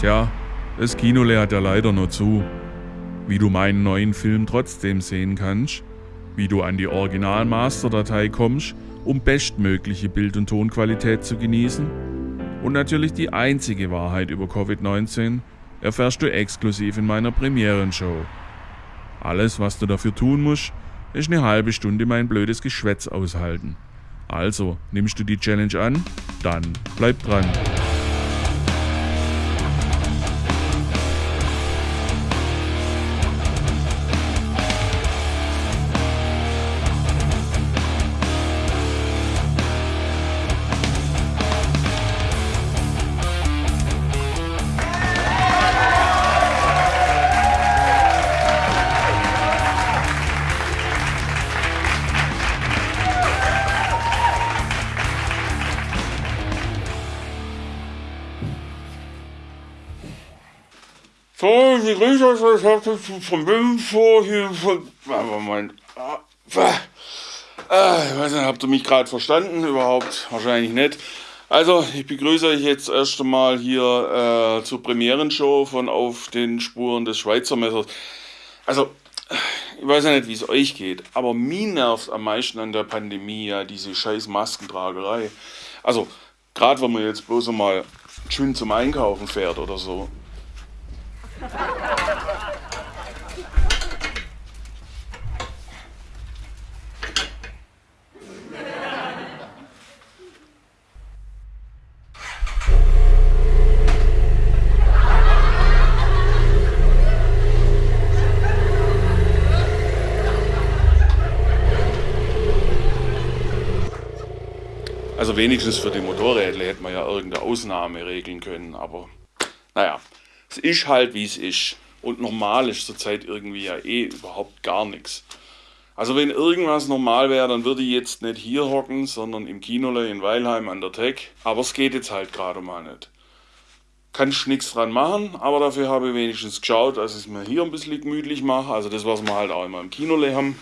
Tja, das Kinole hat ja leider nur zu. Wie du meinen neuen Film trotzdem sehen kannst, wie du an die Original-Master-Datei kommst, um bestmögliche Bild- und Tonqualität zu genießen und natürlich die einzige Wahrheit über Covid-19 erfährst du exklusiv in meiner Premierenshow. Alles, was du dafür tun musst, ist eine halbe Stunde mein blödes Geschwätz aushalten. Also, nimmst du die Challenge an? Dann bleib dran. Grüße, ich vom vor hier von. Aber mein. Ah, ah, ich weiß nicht, habt ihr mich gerade verstanden? Überhaupt wahrscheinlich nicht. Also, ich begrüße euch jetzt erst einmal hier äh, zur Premierenshow von Auf den Spuren des Schweizer Messers. Also, ich weiß ja nicht, wie es euch geht, aber mir nervt am meisten an der Pandemie ja diese scheiß Maskentragerei. Also, gerade wenn man jetzt bloß einmal schön zum Einkaufen fährt oder so. Also wenigstens für die Motorräder hätte man ja irgendeine Ausnahme regeln können, aber naja, es ist halt wie es ist. Und normal ist zurzeit irgendwie ja eh überhaupt gar nichts. Also wenn irgendwas normal wäre, dann würde ich jetzt nicht hier hocken, sondern im Kinole in Weilheim an der Tech. Aber es geht jetzt halt gerade mal nicht. Kann ich nichts dran machen, aber dafür habe ich wenigstens geschaut, dass ich es mir hier ein bisschen gemütlich mache. Also das, was wir halt auch immer im Kinole haben.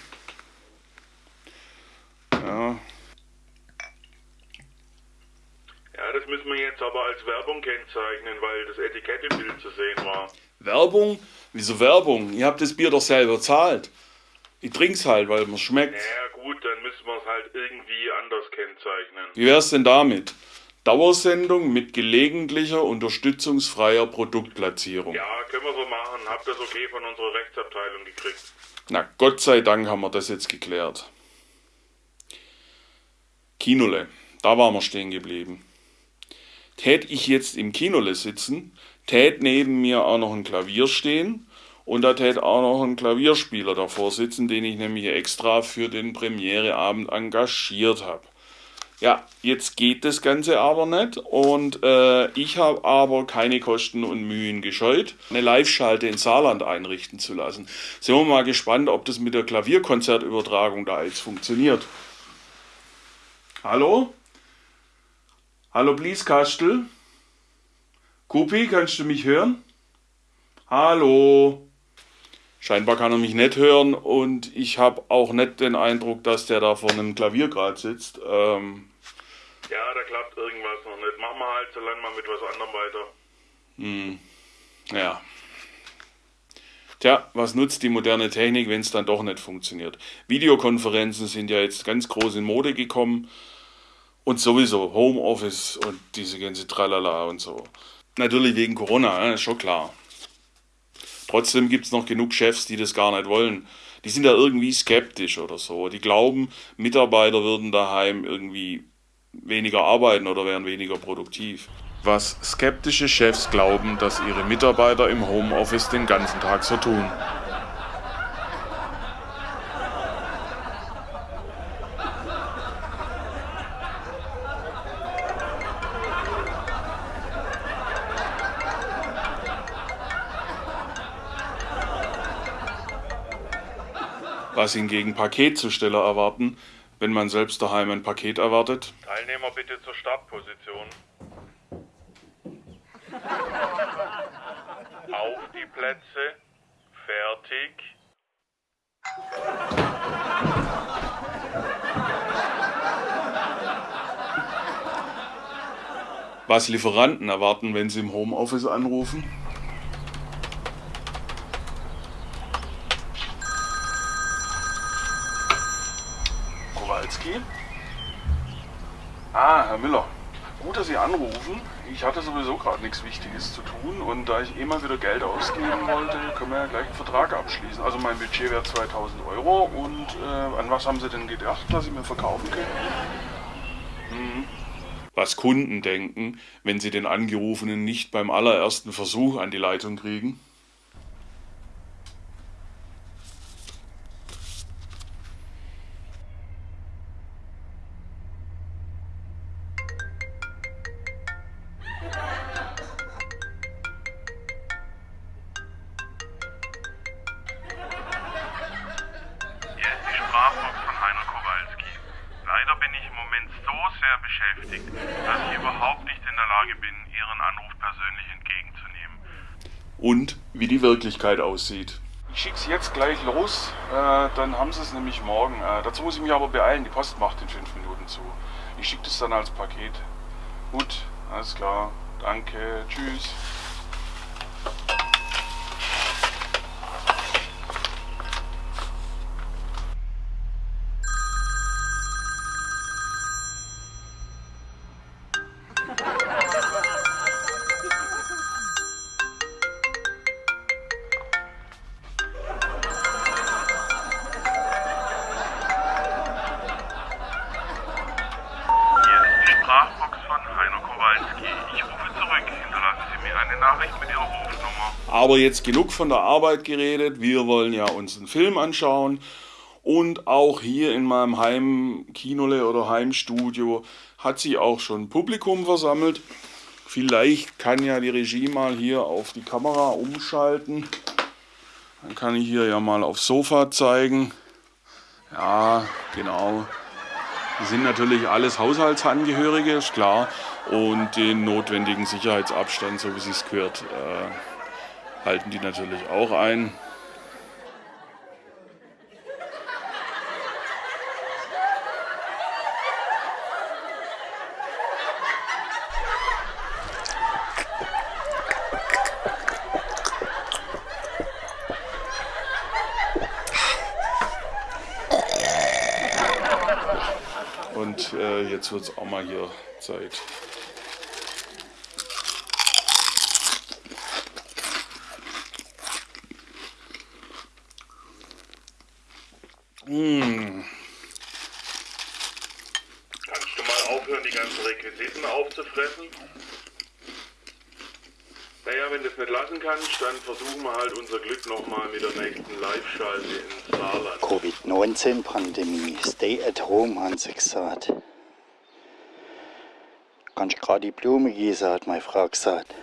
Ja, Ja, das müssen wir jetzt aber als Werbung kennzeichnen, weil das Etikett im Bild zu sehen war. Werbung? Wieso Werbung? Ihr habt das Bier doch selber zahlt. Ich trink's halt, weil mir schmeckt. Ja gut, dann müssen wir es halt irgendwie anders kennzeichnen. Wie wär's denn damit? Dauersendung mit gelegentlicher unterstützungsfreier Produktplatzierung. Ja, können wir so machen. Hab das okay von unserer Rechtsabteilung gekriegt. Na, Gott sei Dank haben wir das jetzt geklärt. Kinole, da waren wir stehen geblieben. Tät ich jetzt im Kinole sitzen, tät neben mir auch noch ein Klavier stehen und da tät auch noch ein Klavierspieler davor sitzen, den ich nämlich extra für den Premiereabend engagiert habe. Ja, jetzt geht das Ganze aber nicht und äh, ich habe aber keine Kosten und Mühen gescheut, eine Live-Schalte in Saarland einrichten zu lassen. Sind wir mal gespannt, ob das mit der Klavierkonzertübertragung da jetzt funktioniert. Hallo? Hallo Blieskastel? Kupi, kannst du mich hören? Hallo? Scheinbar kann er mich nicht hören und ich habe auch nicht den Eindruck, dass der da vor einem Klavier gerade sitzt. Ähm, Ja, da klappt irgendwas noch nicht. Machen wir halt so lange mal mit was anderem weiter. hm, ja. Tja, was nutzt die moderne Technik, wenn es dann doch nicht funktioniert? Videokonferenzen sind ja jetzt ganz groß in Mode gekommen und sowieso Homeoffice und diese ganze Tralala und so. Natürlich wegen Corona, ja, ist schon klar. Trotzdem gibt es noch genug Chefs, die das gar nicht wollen. Die sind da irgendwie skeptisch oder so. Die glauben, Mitarbeiter würden daheim irgendwie weniger arbeiten oder wären weniger produktiv. Was skeptische Chefs glauben, dass ihre Mitarbeiter im Homeoffice den ganzen Tag so tun. Was hingegen Paketzusteller erwarten, wenn man selbst daheim ein Paket erwartet. Teilnehmer bitte zur Startposition. Auf die Plätze. Fertig. was Lieferanten erwarten, wenn sie im Homeoffice anrufen. Kowalski? Ah, Herr Müller. Gut, dass Sie anrufen. Ich hatte sowieso gerade nichts Wichtiges zu tun und da ich eh mal wieder Geld ausgeben wollte, können wir ja gleich einen Vertrag abschließen. Also mein Budget wäre 2000 Euro und äh, an was haben Sie denn gedacht, dass Sie mir verkaufen können? Hm. Was Kunden denken, wenn sie den Angerufenen nicht beim allerersten Versuch an die Leitung kriegen? Wirklichkeit aussieht. Ich schicke Sie jetzt gleich los, äh, dann haben Sie es nämlich morgen. Äh, dazu muss ich mich aber beeilen, die Post macht in fünf Minuten zu. Ich schicke das dann als Paket. Gut, alles klar. Danke, tschüss. Aber jetzt genug von der Arbeit geredet. Wir wollen ja uns einen Film anschauen. Und auch hier in meinem Heimkinole oder Heimstudio hat sich auch schon Publikum versammelt. Vielleicht kann ja die Regie mal hier auf die Kamera umschalten. Dann kann ich hier ja mal aufs Sofa zeigen. Ja, genau. Die sind natürlich alles Haushaltsangehörige, ist klar. Und den notwendigen Sicherheitsabstand, so wie es gehört, äh, halten die natürlich auch ein. Und äh, jetzt wird es auch mal hier Zeit. Mmh. Kannst du mal aufhören, die ganzen Requisiten aufzufressen? Naja, wenn du es nicht lassen kannst, dann versuchen wir halt unser Glück nochmal mit der nächsten Live-Schalte ins Saarland. Covid-19-Pandemie. Stay at home, haben sie gesagt. Kannst gerade die Blume gießen, hat meine Frau gesagt.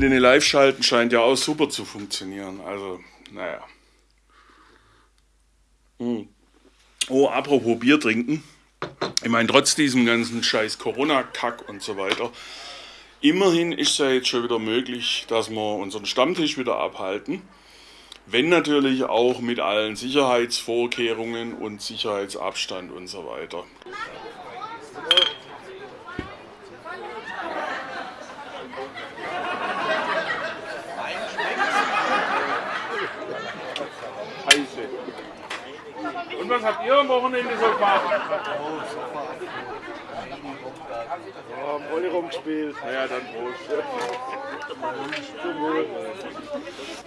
Mit den Live-Schalten scheint ja auch super zu funktionieren. Also, naja. Hm. Oh, apropos Bier trinken. Ich meine, trotz diesem ganzen scheiß Corona-Kack und so weiter, immerhin ist es ja jetzt schon wieder möglich, dass wir unseren Stammtisch wieder abhalten. Wenn natürlich auch mit allen Sicherheitsvorkehrungen und Sicherheitsabstand und so weiter. Und was habt ihr am Wochenende so gemacht? Ja, am Rolli rumgespielt. Ja, dann Prost. Zum Wohl.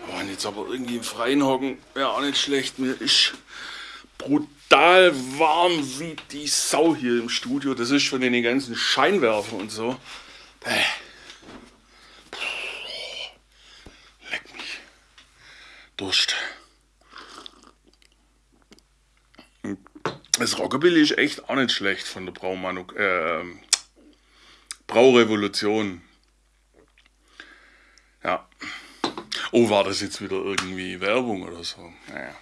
Oh, jetzt aber irgendwie im Freien hocken, wäre auch nicht schlecht. Mir ist brutal warm wie die Sau hier im Studio. Das ist von den ganzen Scheinwerfern und so. Bäh. Leck mich. Durst. Das Rockabilly ist echt auch nicht schlecht von der Braumanu äh, Braurevolution. Ja. Oh, war das jetzt wieder irgendwie Werbung oder so? Naja.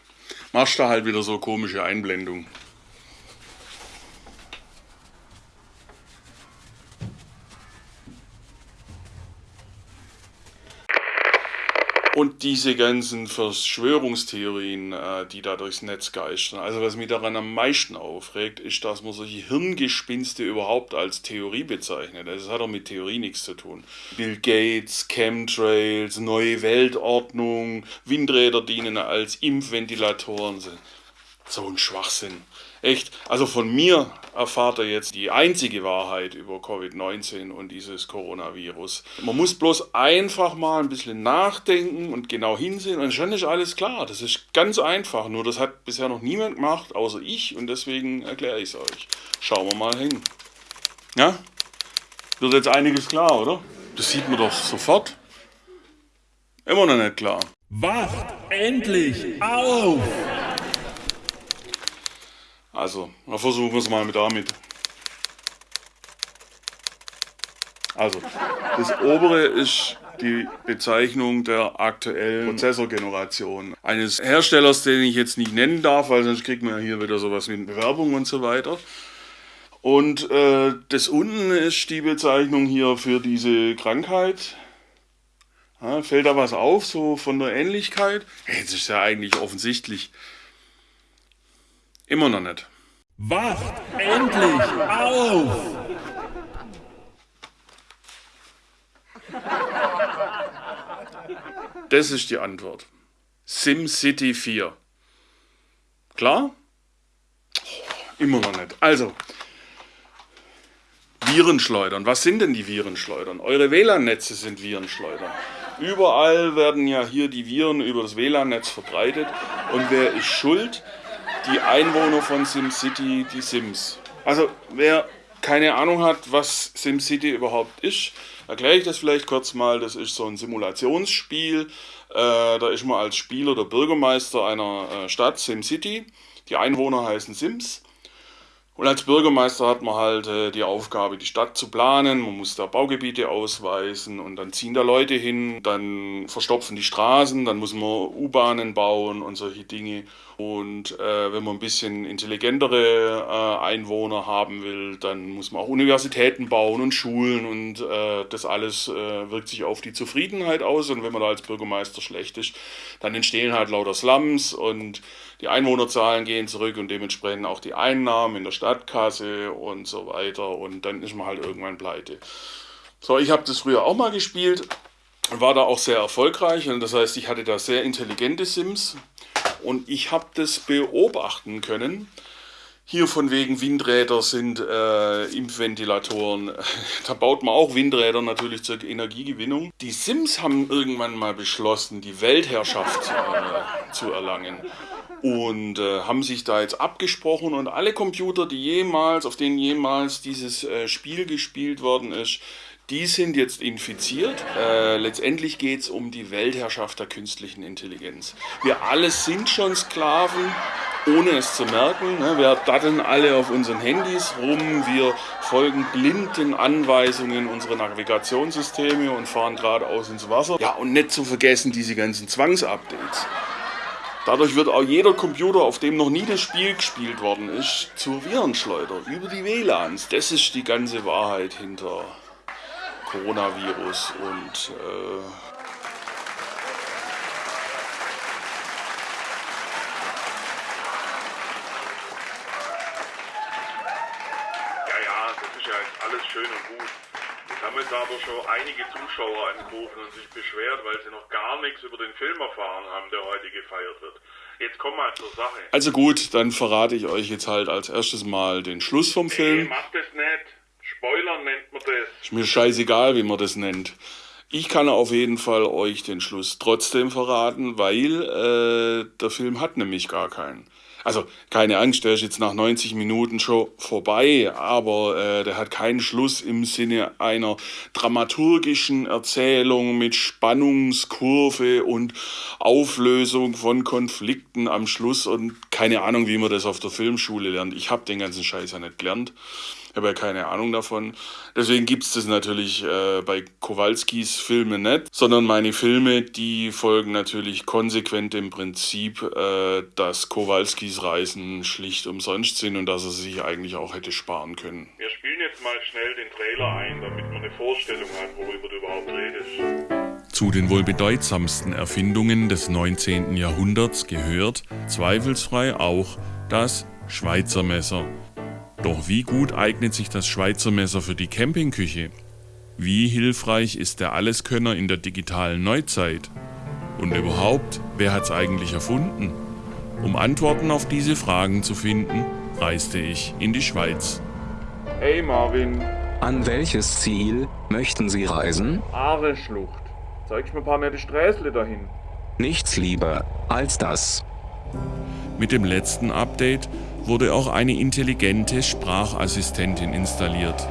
Machst du halt wieder so komische Einblendung. Und diese ganzen Verschwörungstheorien, äh, die da durchs Netz geistern. Also was mich daran am meisten aufregt, ist, dass man solche Hirngespinste überhaupt als Theorie bezeichnet. Also das hat auch mit Theorie nichts zu tun. Bill Gates, Chemtrails, neue Weltordnung, Windräder dienen als Impfventilatoren. So ein Schwachsinn. Echt, also von mir erfahrt er jetzt die einzige Wahrheit über Covid-19 und dieses Coronavirus. Man muss bloß einfach mal ein bisschen nachdenken und genau hinsehen und schon ist alles klar. Das ist ganz einfach, nur das hat bisher noch niemand gemacht, außer ich und deswegen erkläre ich es euch. Schauen wir mal hin. Ja? Wird jetzt einiges klar, oder? Das sieht man doch sofort. Immer noch nicht klar. Wacht endlich auf! Also, dann versuchen wir es mal mit damit. Also, das obere ist die Bezeichnung der aktuellen Prozessorgeneration eines Herstellers, den ich jetzt nicht nennen darf, weil sonst kriegt man ja hier wieder sowas eine Bewerbung und so weiter. Und äh, das unten ist die Bezeichnung hier für diese Krankheit. Ja, fällt da was auf, so von der Ähnlichkeit? Jetzt ist ja eigentlich offensichtlich. Immer noch nicht. Wacht endlich auf! Das ist die Antwort. SimCity 4. Klar? Immer noch nicht. Also, Virenschleudern. Was sind denn die Virenschleudern? Eure WLAN-Netze sind Virenschleudern. Überall werden ja hier die Viren über das WLAN-Netz verbreitet. Und wer ist schuld? Die Einwohner von SimCity, die Sims. Also wer keine Ahnung hat, was SimCity überhaupt ist, erkläre ich das vielleicht kurz mal. Das ist so ein Simulationsspiel. Äh, da ist man als Spieler der Bürgermeister einer äh, Stadt, SimCity. Die Einwohner heißen Sims. Und als Bürgermeister hat man halt äh, die Aufgabe, die Stadt zu planen. Man muss da Baugebiete ausweisen und dann ziehen da Leute hin, dann verstopfen die Straßen, dann muss man U-Bahnen bauen und solche Dinge. Und äh, wenn man ein bisschen intelligentere äh, Einwohner haben will, dann muss man auch Universitäten bauen und Schulen und äh, das alles äh, wirkt sich auf die Zufriedenheit aus. Und wenn man da als Bürgermeister schlecht ist, dann entstehen halt lauter Slums und die Einwohnerzahlen gehen zurück und dementsprechend auch die Einnahmen in der Stadtkasse und so weiter. Und dann ist man halt irgendwann pleite. So, ich habe das früher auch mal gespielt und war da auch sehr erfolgreich. Und das heißt, ich hatte da sehr intelligente Sims und ich habe das beobachten können. Hier von wegen Windräder sind äh, Impfventilatoren. Da baut man auch Windräder natürlich zur Energiegewinnung. Die Sims haben irgendwann mal beschlossen, die Weltherrschaft äh, zu erlangen. Und äh, haben sich da jetzt abgesprochen und alle Computer, die jemals, auf denen jemals dieses äh, Spiel gespielt worden ist, die sind jetzt infiziert. Äh, letztendlich geht es um die Weltherrschaft der künstlichen Intelligenz. Wir alle sind schon Sklaven, ohne es zu merken. Ne? Wir datteln alle auf unseren Handys rum, wir folgen blind den Anweisungen unserer Navigationssysteme und fahren geradeaus ins Wasser. Ja, und nicht zu vergessen diese ganzen Zwangsupdates. Dadurch wird auch jeder Computer, auf dem noch nie das Spiel gespielt worden ist, zur Virenschleuder über die WLANs. Das ist die ganze Wahrheit hinter Coronavirus und äh, Ja, ja, das ist ja alles schön und gut. Jetzt haben jetzt aber schon einige Zuschauer angerufen und sich beschwert, weil sie noch gar nichts über den Film erfahren haben, der heute gefeiert wird. Jetzt komm mal zur Sache. Also gut, dann verrate ich euch jetzt halt als erstes mal den Schluss vom Nee, Film. mach das nicht. Spoiler nennt man das. Ist mir scheißegal, wie man das nennt. Ich kann auf jeden Fall euch den Schluss trotzdem verraten, weil äh, der Film hat nämlich gar keinen. Also keine Angst, der ist jetzt nach 90 Minuten schon vorbei, aber äh, der hat keinen Schluss im Sinne einer dramaturgischen Erzählung mit Spannungskurve und Auflösung von Konflikten am Schluss und keine Ahnung, wie man das auf der Filmschule lernt. Ich habe den ganzen Scheiß ja nicht gelernt. Ich habe ja keine Ahnung davon. Deswegen gibt es das natürlich äh, bei Kowalskis Filmen nicht, sondern meine Filme, die folgen natürlich konsequent dem Prinzip, äh, dass Kowalskis Reisen schlicht umsonst sind und dass er sich eigentlich auch hätte sparen können. Wir spielen jetzt mal schnell den Trailer ein, damit man eine Vorstellung hat, worüber du überhaupt redest. Zu den wohl bedeutsamsten Erfindungen des 19. Jahrhunderts gehört zweifelsfrei auch das Schweizer Messer. Doch wie gut eignet sich das Schweizer Messer für die Campingküche? Wie hilfreich ist der Alleskönner in der digitalen Neuzeit? Und überhaupt, wer hat's eigentlich erfunden? Um Antworten auf diese Fragen zu finden, reiste ich in die Schweiz. Hey Marvin, An welches Ziel möchten Sie reisen? Aare-Schlucht. Zeigst mir ein paar nette Sträßle dahin. Nichts lieber als das. Mit dem letzten Update wurde auch eine intelligente Sprachassistentin installiert.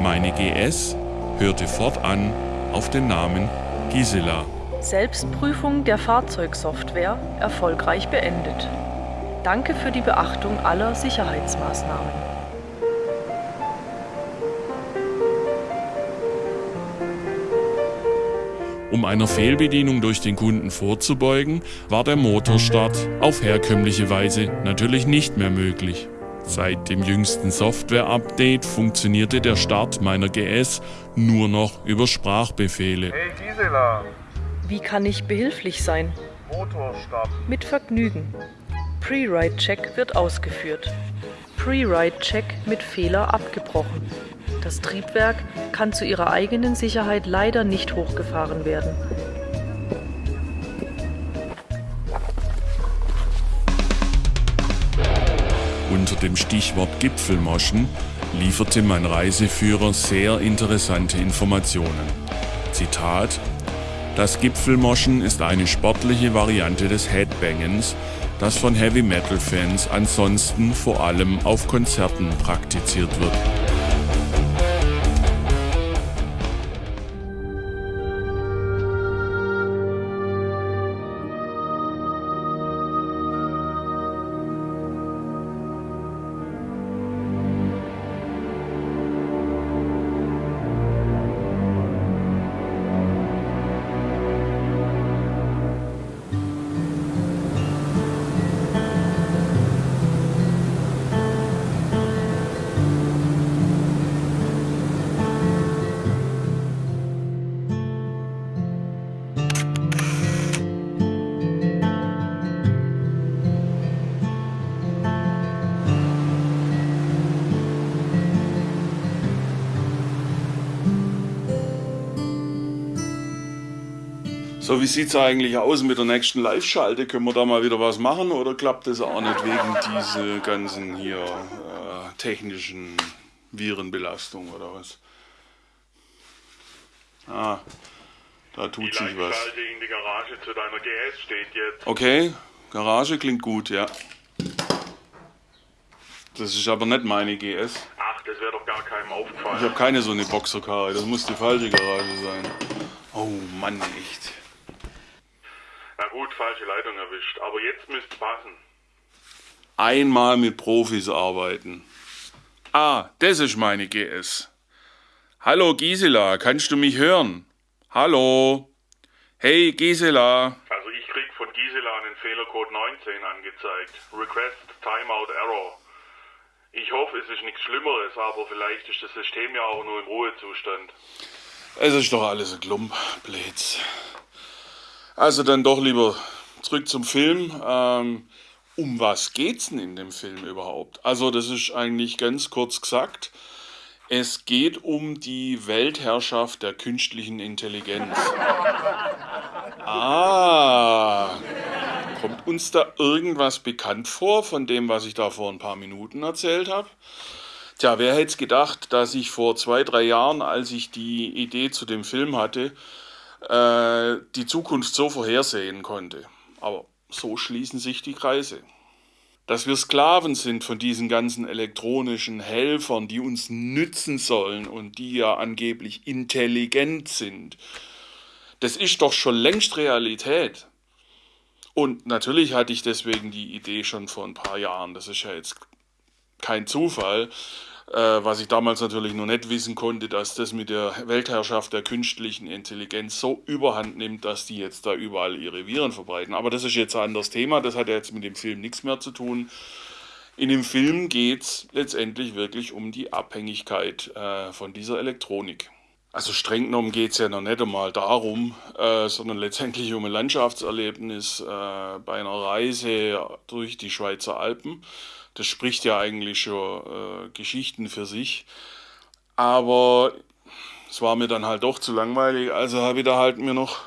Meine GS hörte fortan auf den Namen Gisela. Selbstprüfung der Fahrzeugsoftware erfolgreich beendet. Danke für die Beachtung aller Sicherheitsmaßnahmen. Um einer Fehlbedienung durch den Kunden vorzubeugen, war der Motorstart auf herkömmliche Weise natürlich nicht mehr möglich. Seit dem jüngsten Software-Update funktionierte der Start meiner GS nur noch über Sprachbefehle. Hey Gisela, Wie kann ich behilflich sein? Motorstart. Mit Vergnügen. Pre-Ride-Check wird ausgeführt. Pre-Ride-Check mit Fehler abgebrochen. Das Triebwerk kann zu ihrer eigenen Sicherheit leider nicht hochgefahren werden. Unter dem Stichwort Gipfelmoschen lieferte mein Reiseführer sehr interessante Informationen. Zitat Das Gipfelmoschen ist eine sportliche Variante des Headbangens, das von Heavy Metal Fans ansonsten vor allem auf Konzerten praktiziert wird. So, wie sieht's eigentlich aus mit der nächsten Live-Schalte? Können wir da mal wieder was machen oder klappt das auch nicht wegen dieser ganzen hier äh, technischen Virenbelastung oder was? Ah, da tut sich was. In die Garage zu deiner GS steht jetzt. Okay, Garage klingt gut, ja. Das ist aber nicht meine GS. Ach, das wäre doch gar keinem Ich aufgefallen. habe keine so eine Boxerkarre, das muss die falsche Garage sein. Oh Mann, echt. Gut, falsche Leitung erwischt. Aber jetzt müsste passen. Einmal mit Profis arbeiten. Ah, das ist meine GS. Hallo Gisela, kannst du mich hören? Hallo? Hey Gisela. Also ich krieg von Gisela einen Fehlercode 19 angezeigt. Request Timeout Error. Ich hoffe, es ist nichts Schlimmeres, aber vielleicht ist das System ja auch nur im Ruhezustand. Es ist doch alles ein Klump, Blöds. Also dann doch lieber zurück zum Film. Ähm, um was geht's denn in dem Film überhaupt? Also das ist eigentlich ganz kurz gesagt. Es geht um die Weltherrschaft der künstlichen Intelligenz. Ah, kommt uns da irgendwas bekannt vor von dem, was ich da vor ein paar Minuten erzählt habe? Tja, wer hätte gedacht, dass ich vor zwei, drei Jahren, als ich die Idee zu dem Film hatte, äh, die Zukunft so vorhersehen konnte. Aber so schließen sich die Kreise. Dass wir Sklaven sind von diesen ganzen elektronischen Helfern, die uns nützen sollen und die ja angeblich intelligent sind, das ist doch schon längst Realität. Und natürlich hatte ich deswegen die Idee schon vor ein paar Jahren. Das ist ja jetzt kein Zufall. Äh, was ich damals natürlich noch nicht wissen konnte, dass das mit der Weltherrschaft der künstlichen Intelligenz so überhand nimmt, dass die jetzt da überall ihre Viren verbreiten. Aber das ist jetzt ein anderes Thema, das hat ja jetzt mit dem Film nichts mehr zu tun. In dem Film geht es letztendlich wirklich um die Abhängigkeit äh, von dieser Elektronik. Also streng genommen geht es ja noch nicht einmal darum, äh, sondern letztendlich um ein Landschaftserlebnis äh, bei einer Reise durch die Schweizer Alpen das spricht ja eigentlich schon äh, Geschichten für sich. Aber es war mir dann halt doch zu langweilig, also habe ich da halt mir noch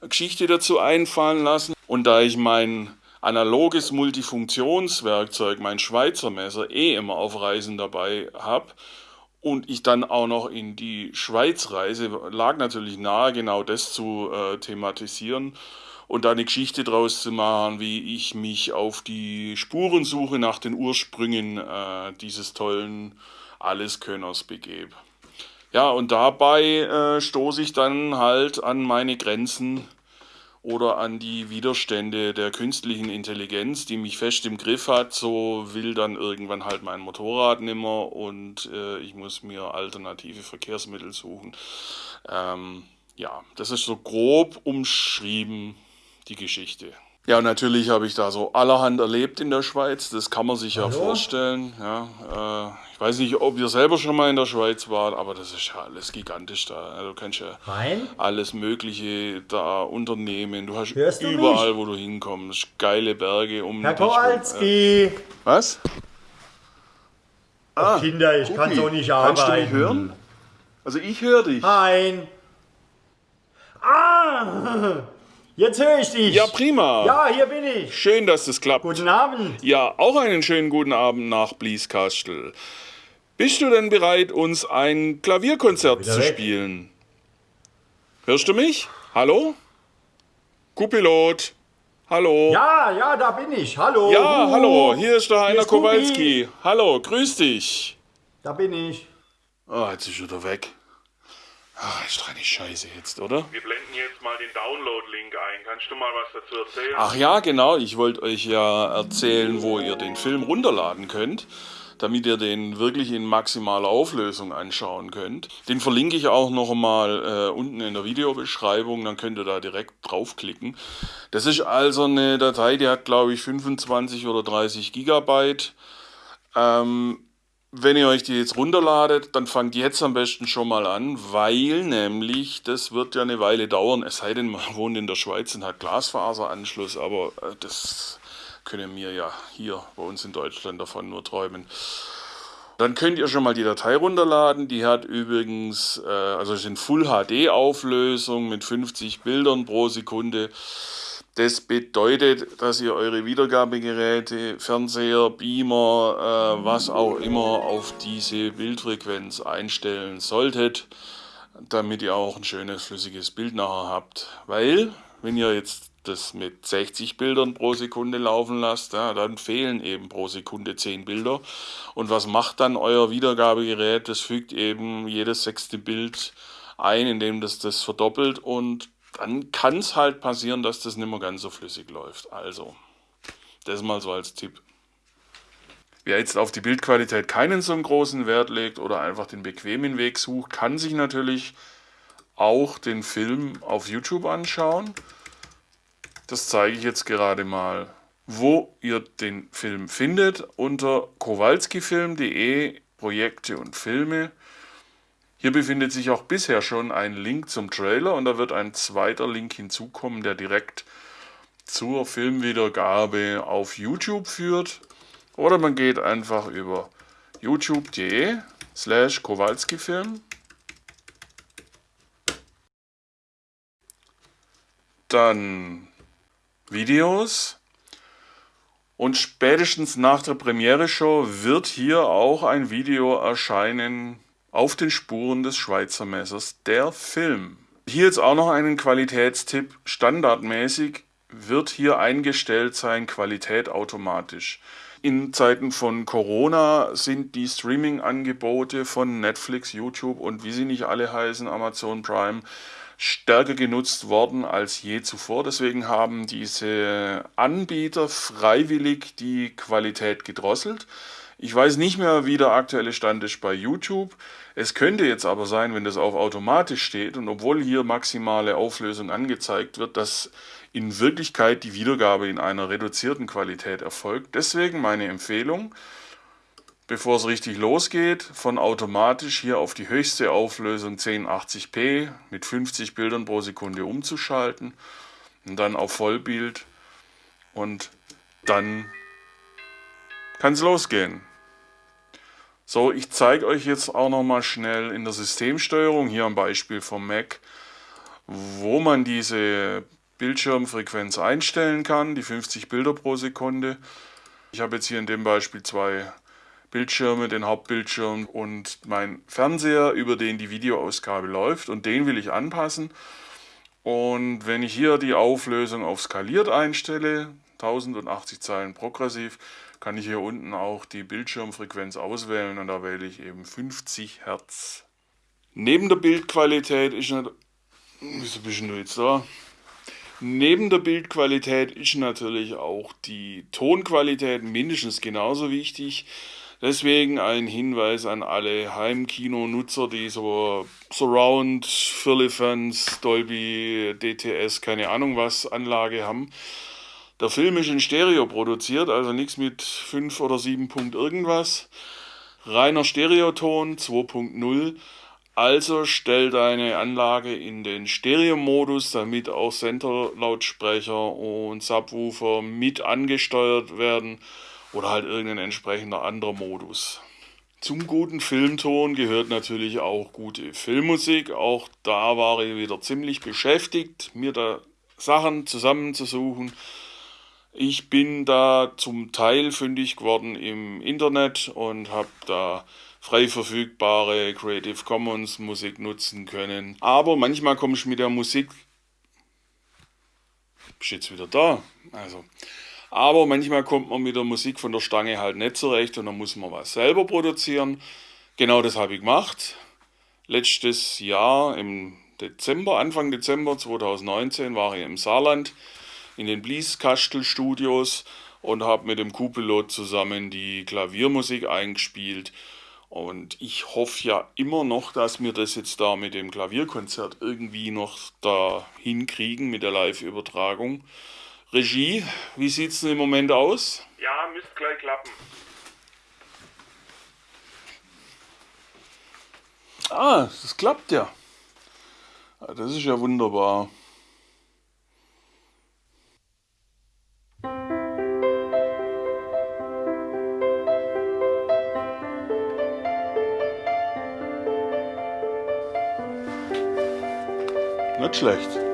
eine Geschichte dazu einfallen lassen. Und da ich mein analoges Multifunktionswerkzeug, mein Schweizer Messer, eh immer auf Reisen dabei habe und ich dann auch noch in die Schweiz reise, lag natürlich nahe, genau das zu äh, thematisieren und da eine Geschichte draus zu machen, wie ich mich auf die Spurensuche nach den Ursprüngen äh, dieses tollen Alleskönners begebe. Ja, und dabei äh, stoße ich dann halt an meine Grenzen oder an die Widerstände der künstlichen Intelligenz, die mich fest im Griff hat. So will dann irgendwann halt mein Motorrad nimmer und äh, ich muss mir alternative Verkehrsmittel suchen. Ähm, ja, das ist so grob umschrieben, die Geschichte. Ja, natürlich habe ich da so allerhand erlebt in der Schweiz, das kann man sich Hallo? ja vorstellen. Ja, äh, ich weiß nicht, ob ihr selber schon mal in der Schweiz wart, aber das ist ja alles gigantisch da. Also, du kannst ja Nein? alles Mögliche da unternehmen. Du hast Hörst überall, du wo du hinkommst, geile Berge um Herr Kowalski! Äh, was? Ah, Kinder, ich kann so nicht arbeiten. Kannst du mich hören? Also ich höre dich. Nein. Ah! Jetzt höre ich dich. Ja, prima. Ja, hier bin ich. Schön, dass es klappt. Guten Abend. Ja, auch einen schönen guten Abend nach Blieskastel. Bist du denn bereit, uns ein Klavierkonzert zu weg. spielen? Hörst du mich? Hallo? Kupilot. Hallo. Ja, ja, da bin ich. Hallo. Ja, hallo. Hier ist der Heiner Kowalski. Hallo, grüß dich. Da bin ich. Oh, jetzt ist er wieder weg. Ach, ist doch eine Scheiße jetzt, oder? Wir blenden jetzt mal den Download-Link ein. Kannst du mal was dazu erzählen? Ach ja, genau. Ich wollte euch ja erzählen, wo ihr den Film runterladen könnt, damit ihr den wirklich in maximaler Auflösung anschauen könnt. Den verlinke ich auch noch mal äh, unten in der Videobeschreibung, dann könnt ihr da direkt draufklicken. Das ist also eine Datei, die hat glaube ich 25 oder 30 Gigabyte. Ähm, wenn ihr euch die jetzt runterladet, dann fangt jetzt am besten schon mal an, weil nämlich das wird ja eine Weile dauern, es sei denn, man wohnt in der Schweiz und hat Glasfaseranschluss, aber äh, das können wir ja hier bei uns in Deutschland davon nur träumen. Dann könnt ihr schon mal die Datei runterladen. Die hat übrigens, äh, also ist in Full HD Auflösung mit 50 Bildern pro Sekunde. Das bedeutet, dass ihr eure Wiedergabegeräte, Fernseher, Beamer, äh, was auch immer auf diese Bildfrequenz einstellen solltet, damit ihr auch ein schönes flüssiges Bild nachher habt. Weil, wenn ihr jetzt das mit 60 Bildern pro Sekunde laufen lasst, ja, dann fehlen eben pro Sekunde 10 Bilder. Und was macht dann euer Wiedergabegerät? Das fügt eben jedes sechste Bild ein, indem das das verdoppelt und dann kann es halt passieren, dass das nicht mehr ganz so flüssig läuft. Also, das mal so als Tipp. Wer jetzt auf die Bildqualität keinen so großen Wert legt oder einfach den bequemen Weg sucht, kann sich natürlich auch den Film auf YouTube anschauen. Das zeige ich jetzt gerade mal, wo ihr den Film findet. Unter kowalskifilm.de Projekte und Filme. Hier befindet sich auch bisher schon ein Link zum Trailer und da wird ein zweiter Link hinzukommen, der direkt zur Filmwiedergabe auf YouTube führt. Oder man geht einfach über youtube.de slash Kowalski-Film. Dann Videos Und spätestens nach der Premiere-Show wird hier auch ein Video erscheinen auf den Spuren des Schweizer Messers, der Film. Hier jetzt auch noch einen Qualitätstipp. Standardmäßig wird hier eingestellt sein Qualität automatisch. In Zeiten von Corona sind die Streaming-Angebote von Netflix, YouTube und wie sie nicht alle heißen, Amazon Prime, stärker genutzt worden als je zuvor. Deswegen haben diese Anbieter freiwillig die Qualität gedrosselt. Ich weiß nicht mehr, wie der aktuelle Stand ist bei YouTube. Es könnte jetzt aber sein, wenn das auf automatisch steht und obwohl hier maximale Auflösung angezeigt wird, dass in Wirklichkeit die Wiedergabe in einer reduzierten Qualität erfolgt. Deswegen meine Empfehlung, bevor es richtig losgeht, von automatisch hier auf die höchste Auflösung 1080p mit 50 Bildern pro Sekunde umzuschalten und dann auf Vollbild und dann kann es losgehen. So, ich zeige euch jetzt auch noch mal schnell in der Systemsteuerung, hier am Beispiel vom Mac, wo man diese Bildschirmfrequenz einstellen kann, die 50 Bilder pro Sekunde. Ich habe jetzt hier in dem Beispiel zwei Bildschirme, den Hauptbildschirm und mein Fernseher, über den die Videoausgabe läuft und den will ich anpassen. Und wenn ich hier die Auflösung auf skaliert einstelle, 1080 Zeilen progressiv, kann ich hier unten auch die Bildschirmfrequenz auswählen und da wähle ich eben 50 Hertz. Neben der Bildqualität ist Wieso bist jetzt da? Neben der Bildqualität ist natürlich auch die Tonqualität mindestens genauso wichtig. Deswegen ein Hinweis an alle Heimkino-Nutzer, die so Surround, Firlefanz, Dolby, DTS, keine Ahnung was Anlage haben. Der Film ist in Stereo produziert, also nichts mit 5 oder 7 Punkt irgendwas. Reiner Stereoton 2.0. Also stell deine Anlage in den Stereo-Modus, damit auch Center-Lautsprecher und Subwoofer mit angesteuert werden oder halt irgendein entsprechender anderer Modus. Zum guten Filmton gehört natürlich auch gute Filmmusik. Auch da war ich wieder ziemlich beschäftigt, mir da Sachen zusammenzusuchen. Ich bin da zum Teil fündig geworden im Internet und habe da frei verfügbare Creative Commons Musik nutzen können. Aber manchmal komme ich mit der Musik. Bist jetzt wieder da? Also. Aber manchmal kommt man mit der Musik von der Stange halt nicht zurecht und dann muss man was selber produzieren. Genau das habe ich gemacht. Letztes Jahr im Dezember, Anfang Dezember 2019 war ich im Saarland in den Blieskastel Studios und habe mit dem Kupilot zusammen die Klaviermusik eingespielt. Und ich hoffe ja immer noch, dass wir das jetzt da mit dem Klavierkonzert irgendwie noch da hinkriegen mit der Live-Übertragung. Regie, wie sieht es denn im Moment aus? Ja, müsste gleich klappen. Ah, das klappt ja. Das ist ja wunderbar. Nicht schlecht.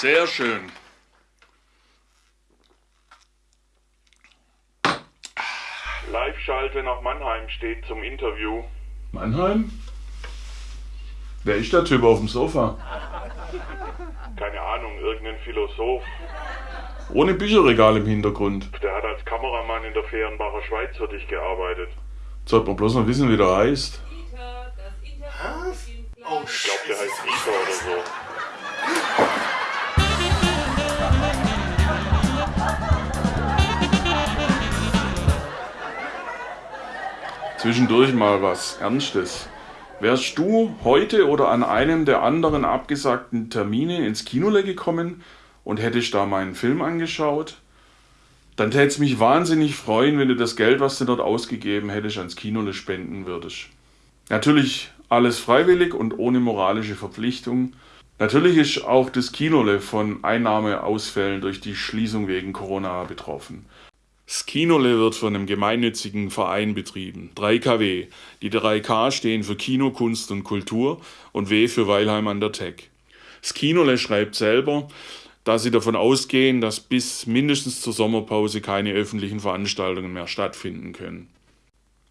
Sehr schön. Live-Schalte nach Mannheim steht zum Interview. Mannheim? Wer ist der Typ auf dem Sofa? Keine Ahnung, irgendein Philosoph. Ohne Bücherregal im Hintergrund. Der hat als Kameramann in der Fehrenbacher Schweiz für dich gearbeitet. Sollte man bloß noch wissen, wie der heißt. Zwischendurch mal was Ernstes. Wärst du heute oder an einem der anderen abgesagten Termine ins Kinole gekommen und hättest da meinen Film angeschaut? Dann täte es mich wahnsinnig freuen, wenn du das Geld, was du dort ausgegeben hättest, ans Kinole spenden würdest. Natürlich alles freiwillig und ohne moralische Verpflichtung. Natürlich ist auch das Kinole von Einnahmeausfällen durch die Schließung wegen Corona betroffen. Das Kinole wird von einem gemeinnützigen Verein betrieben, 3KW. Die 3K stehen für Kino, Kunst und Kultur und W für Weilheim an der Tech. Das Kinole schreibt selber, dass sie davon ausgehen, dass bis mindestens zur Sommerpause keine öffentlichen Veranstaltungen mehr stattfinden können.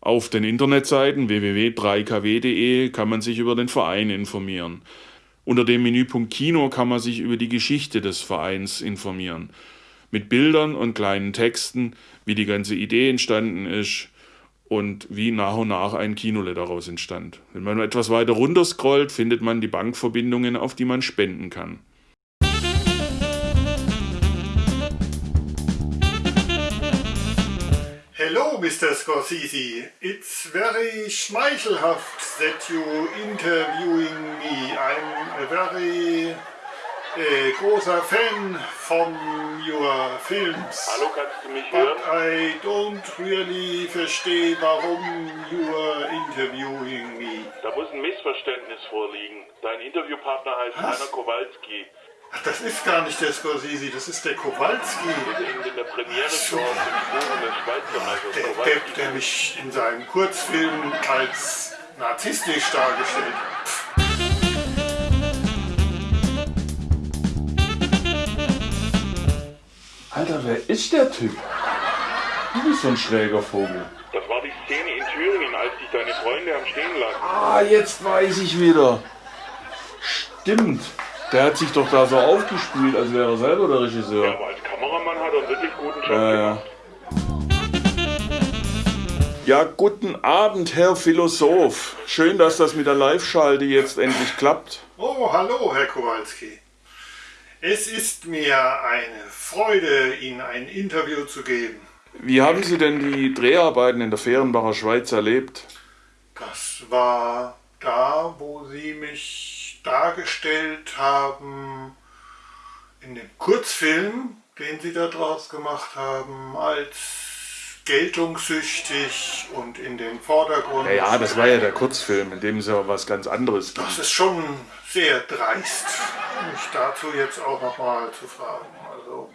Auf den Internetseiten www.3kw.de kann man sich über den Verein informieren. Unter dem Menüpunkt Kino kann man sich über die Geschichte des Vereins informieren. Mit Bildern und kleinen Texten, wie die ganze Idee entstanden ist und wie nach und nach ein Kinole daraus entstand. Wenn man etwas weiter runter scrollt, findet man die Bankverbindungen, auf die man spenden kann. Hello, Mr. Scorsese. It's very schmeichelhaft that you interviewing me. I'm very äh, großer Fan von your films. Hallo, kannst du mich But hören? I don't really verstehe, warum you are interviewing me. Da muss ein Missverständnis vorliegen. Dein Interviewpartner heißt Was? Rainer Kowalski. Ach, das ist gar nicht der Scorsese, das ist der Kowalski. In, in der Premiere des Schweizer Meisters Der. Depp, der mich in seinem Kurzfilm als narzisstisch dargestellt hat. Alter, wer ist der Typ? Du bist so ein schräger Vogel. Das war die Szene in Thüringen, als dich deine Freunde haben stehen lassen. Ah, jetzt weiß ich wieder. Stimmt. Der hat sich doch da so aufgespielt, als wäre er selber der Ja, Regisseur. aber als Kameramann hat er einen wirklich guten Job Ja, ja. gemacht. Ja, guten Abend, Herr Philosoph. Schön, dass das mit der Live-Schalte jetzt endlich klappt. Oh, hallo, Herr Kowalski. Es ist mir eine Freude, Ihnen ein Interview zu geben. Wie haben Sie denn die Dreharbeiten in der Fehrenbacher Schweiz erlebt? Das war da, wo Sie mich dargestellt haben, in dem Kurzfilm, den Sie da draus gemacht haben, als geltungssüchtig und in den Vordergrund. Ja, ja, das war ja der Kurzfilm, in dem es ja was ganz anderes ging. Das ist schon sehr dreist, mich dazu jetzt auch nochmal zu fragen. Also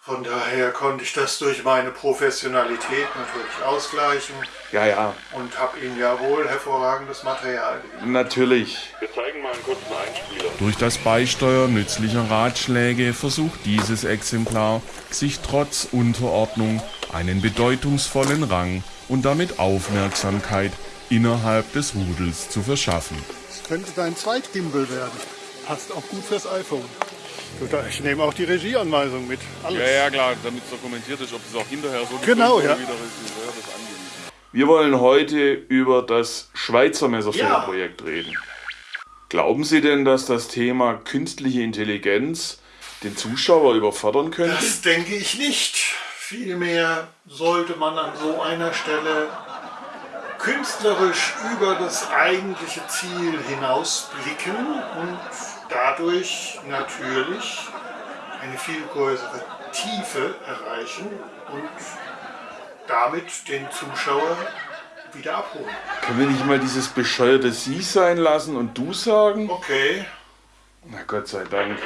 von daher konnte ich das durch meine Professionalität natürlich ausgleichen Ja, ja, und habe Ihnen ja wohl hervorragendes Material gegeben. natürlich. Wir zeigen mal einen kurzen Einspieler. Durch das Beisteuern nützlicher Ratschläge versucht dieses Exemplar, sich trotz Unterordnung einen bedeutungsvollen Rang und damit Aufmerksamkeit innerhalb des Rudels zu verschaffen. Könnte dein Zweitgimbal werden. Passt auch gut fürs iPhone. Ich nehme auch die Regieanweisung mit. Alles. Ja, ja, klar, damit es dokumentiert ist, ob es auch hinterher so Genau, ja. wie der Regisseur das angewiesen hat. Wir wollen heute über das Schweizer Messerfilmprojekt reden. Glauben Sie denn, dass das Thema künstliche Intelligenz den Zuschauer überfordern könnte? Das denke ich nicht. Vielmehr sollte man an so einer Stelle künstlerisch über das eigentliche Ziel hinausblicken und dadurch natürlich eine viel größere Tiefe erreichen und damit den Zuschauer wieder abholen. Können wir nicht mal dieses bescheuerte Sie sein lassen und Du sagen? Okay, Na Gott sei Dank.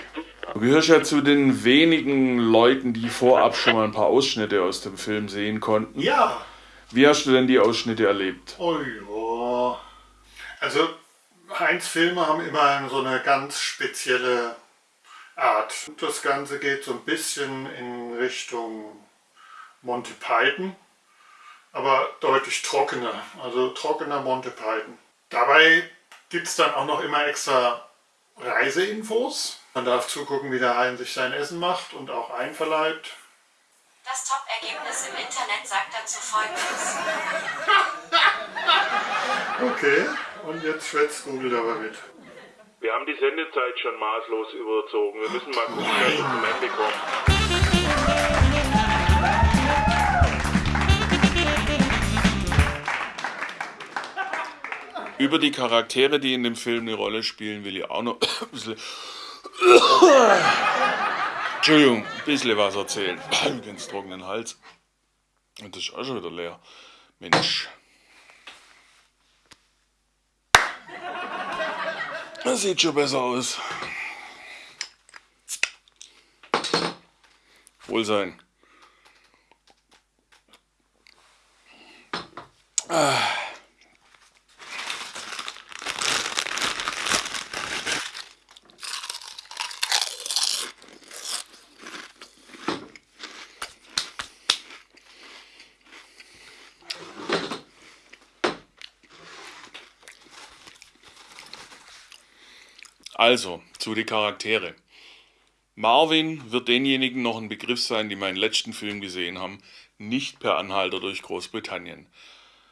Du gehörst ja zu den wenigen Leuten, die vorab schon mal ein paar Ausschnitte aus dem Film sehen konnten. ja, Wie hast du denn die Ausschnitte erlebt? Oh ja. Also Heinz Filme haben immer so eine ganz spezielle Art. Das Ganze geht so ein bisschen in Richtung Monty Python, aber deutlich trockener, also trockener Monty Python. Dabei gibt es dann auch noch immer extra Reiseinfos. Man darf zugucken, wie der Hein sich sein Essen macht und auch einverleibt. Das Top-Ergebnis im Internet sagt dazu folgendes. Okay, und jetzt schwätzt Google aber mit. Wir haben die Sendezeit schon maßlos überzogen. Wir müssen mal gucken, dass wir zum Ende kommen. Über die Charaktere, die in dem Film eine Rolle spielen, will ich auch noch ein bisschen. Entschuldigung, ein bisschen was erzählen. Ganz trockenen Hals. Und das ist auch schon wieder leer. Mensch. Das sieht schon besser aus. Wohlsein. Ah. Also, zu den Charaktere. Marvin wird denjenigen noch ein Begriff sein, die meinen letzten Film gesehen haben, nicht per Anhalter durch Großbritannien.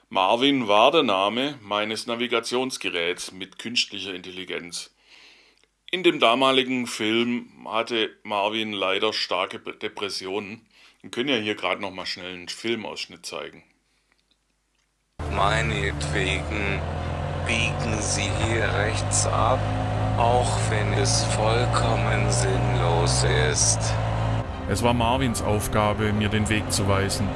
Marvin war der Name meines Navigationsgeräts mit künstlicher Intelligenz. In dem damaligen Film hatte Marvin leider starke Depressionen. Wir können ja hier gerade noch mal schnell einen Filmausschnitt zeigen. Meinetwegen biegen Sie hier rechts ab, auch wenn es vollkommen sinnlos ist. Es war Marvins Aufgabe, mir den Weg zu weisen.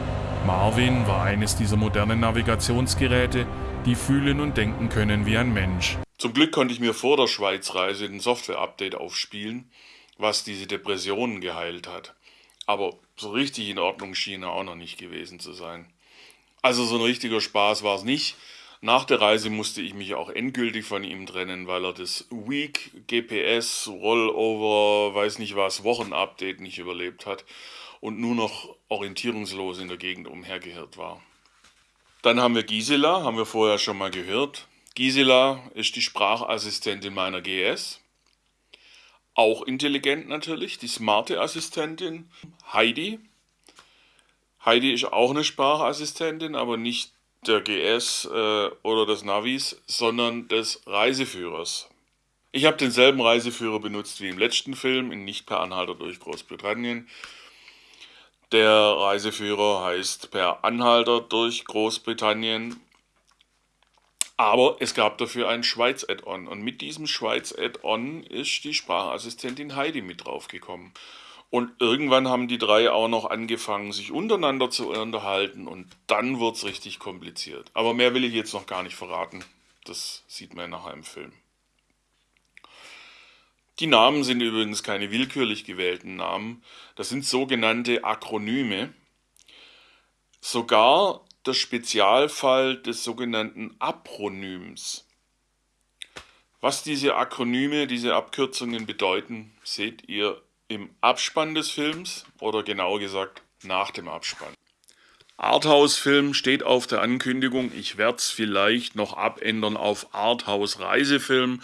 Marvin war eines dieser modernen Navigationsgeräte, die fühlen und denken können wie ein Mensch. Zum Glück konnte ich mir vor der Schweizreise ein Software-Update aufspielen, was diese Depressionen geheilt hat. Aber so richtig in Ordnung schien er auch noch nicht gewesen zu sein. Also so ein richtiger Spaß war es nicht. Nach der Reise musste ich mich auch endgültig von ihm trennen, weil er das Week GPS Rollover, weiß nicht was, Wochenupdate nicht überlebt hat und nur noch orientierungslos in der Gegend umhergehirrt war. Dann haben wir Gisela, haben wir vorher schon mal gehört. Gisela ist die Sprachassistentin meiner GS. Auch intelligent natürlich, die smarte Assistentin Heidi. Heidi ist auch eine Sprachassistentin, aber nicht der GS äh, oder des Navis, sondern des Reiseführers. Ich habe denselben Reiseführer benutzt wie im letzten Film, in Nicht per Anhalter durch Großbritannien. Der Reiseführer heißt per Anhalter durch Großbritannien. Aber es gab dafür ein Schweiz-Add-on. Und mit diesem Schweiz-Add-on ist die Sprachassistentin Heidi mit draufgekommen. Und irgendwann haben die drei auch noch angefangen, sich untereinander zu unterhalten. Und dann wird es richtig kompliziert. Aber mehr will ich jetzt noch gar nicht verraten. Das sieht man nachher im Film. Die Namen sind übrigens keine willkürlich gewählten Namen. Das sind sogenannte Akronyme. Sogar der Spezialfall des sogenannten Apronyms. Was diese Akronyme, diese Abkürzungen bedeuten, seht ihr im Abspann des Films oder genauer gesagt nach dem Abspann. Arthouse-Film steht auf der Ankündigung. Ich werde es vielleicht noch abändern auf Arthouse-Reisefilm.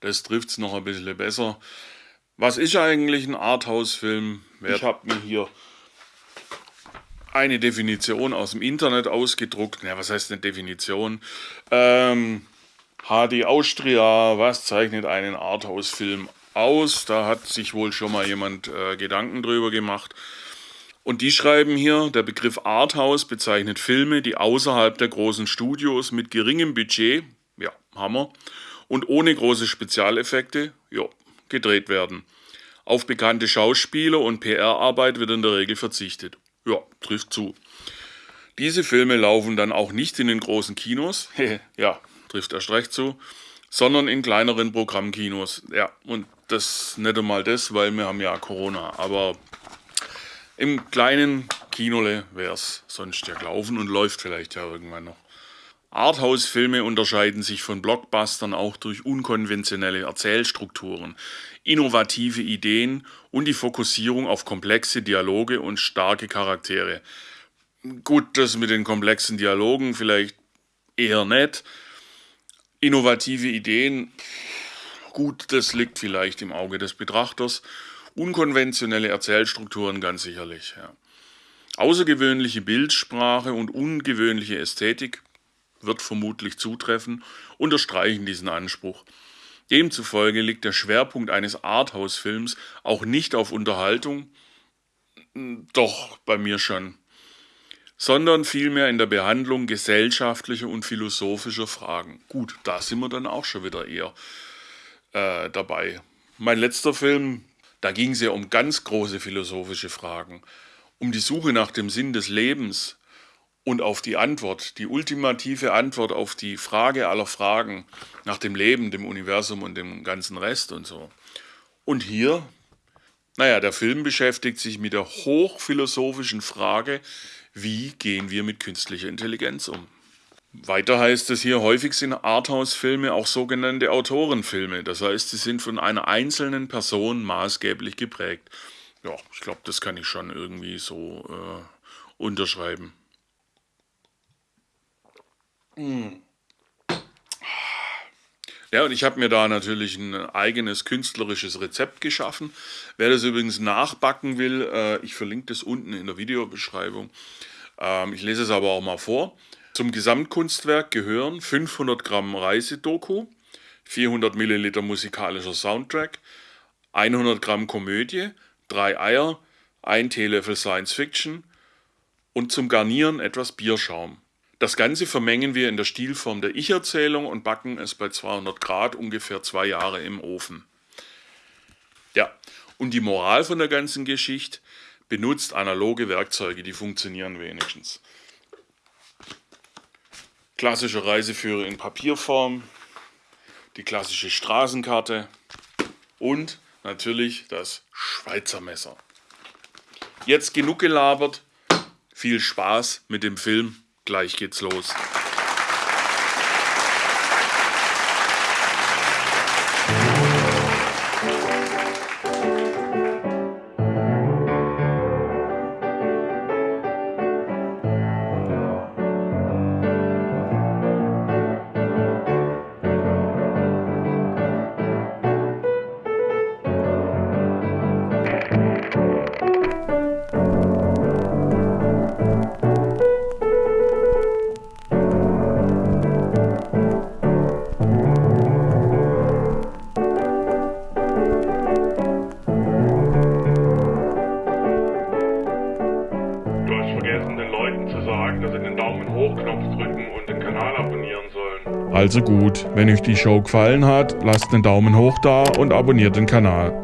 Das trifft es noch ein bisschen besser. Was ist eigentlich ein Arthouse-Film? Ich habe mir hier eine Definition aus dem Internet ausgedruckt. Ja, was heißt eine Definition? Ähm, HD Austria, was zeichnet einen Arthouse-Film aus? Da hat sich wohl schon mal jemand äh, Gedanken drüber gemacht. Und die schreiben hier, der Begriff Arthouse bezeichnet Filme, die außerhalb der großen Studios mit geringem Budget, ja, Hammer, und ohne große Spezialeffekte, ja, gedreht werden. Auf bekannte Schauspieler und PR-Arbeit wird in der Regel verzichtet. Ja, trifft zu. Diese Filme laufen dann auch nicht in den großen Kinos, ja, trifft erst recht zu, sondern in kleineren Programmkinos. Ja, und das nicht einmal das, weil wir haben ja Corona, aber im kleinen Kinole wäre es sonst ja gelaufen und läuft vielleicht ja irgendwann noch. Arthouse-Filme unterscheiden sich von Blockbustern auch durch unkonventionelle Erzählstrukturen, innovative Ideen und die Fokussierung auf komplexe Dialoge und starke Charaktere. Gut, das mit den komplexen Dialogen vielleicht eher nett. Innovative Ideen, gut, das liegt vielleicht im Auge des Betrachters. Unkonventionelle Erzählstrukturen ganz sicherlich. Ja. Außergewöhnliche Bildsprache und ungewöhnliche Ästhetik wird vermutlich zutreffen, unterstreichen diesen Anspruch. Demzufolge liegt der Schwerpunkt eines Arthouse-Films auch nicht auf Unterhaltung, doch bei mir schon, sondern vielmehr in der Behandlung gesellschaftlicher und philosophischer Fragen. Gut, da sind wir dann auch schon wieder eher äh, dabei. Mein letzter Film, da ging es ja um ganz große philosophische Fragen, um die Suche nach dem Sinn des Lebens, und auf die Antwort, die ultimative Antwort auf die Frage aller Fragen nach dem Leben, dem Universum und dem ganzen Rest und so. Und hier, naja, der Film beschäftigt sich mit der hochphilosophischen Frage, wie gehen wir mit künstlicher Intelligenz um? Weiter heißt es hier, häufig sind Arthouse-Filme auch sogenannte Autorenfilme. Das heißt, sie sind von einer einzelnen Person maßgeblich geprägt. Ja, ich glaube, das kann ich schon irgendwie so äh, unterschreiben. Hm. Ja, und ich habe mir da natürlich ein eigenes künstlerisches Rezept geschaffen. Wer das übrigens nachbacken will, äh, ich verlinke das unten in der Videobeschreibung. Ähm, ich lese es aber auch mal vor. Zum Gesamtkunstwerk gehören 500 Gramm Reisedoku, 400 Milliliter musikalischer Soundtrack, 100 Gramm Komödie, drei Eier, ein Teelöffel Science Fiction und zum Garnieren etwas Bierschaum. Das Ganze vermengen wir in der Stilform der Ich-Erzählung und backen es bei 200 Grad ungefähr zwei Jahre im Ofen. Ja, und die Moral von der ganzen Geschichte, benutzt analoge Werkzeuge, die funktionieren wenigstens. Klassische Reiseführer in Papierform, die klassische Straßenkarte und natürlich das Schweizer Messer. Jetzt genug gelabert, viel Spaß mit dem Film Gleich geht's los. Also gut, wenn euch die Show gefallen hat, lasst einen Daumen hoch da und abonniert den Kanal.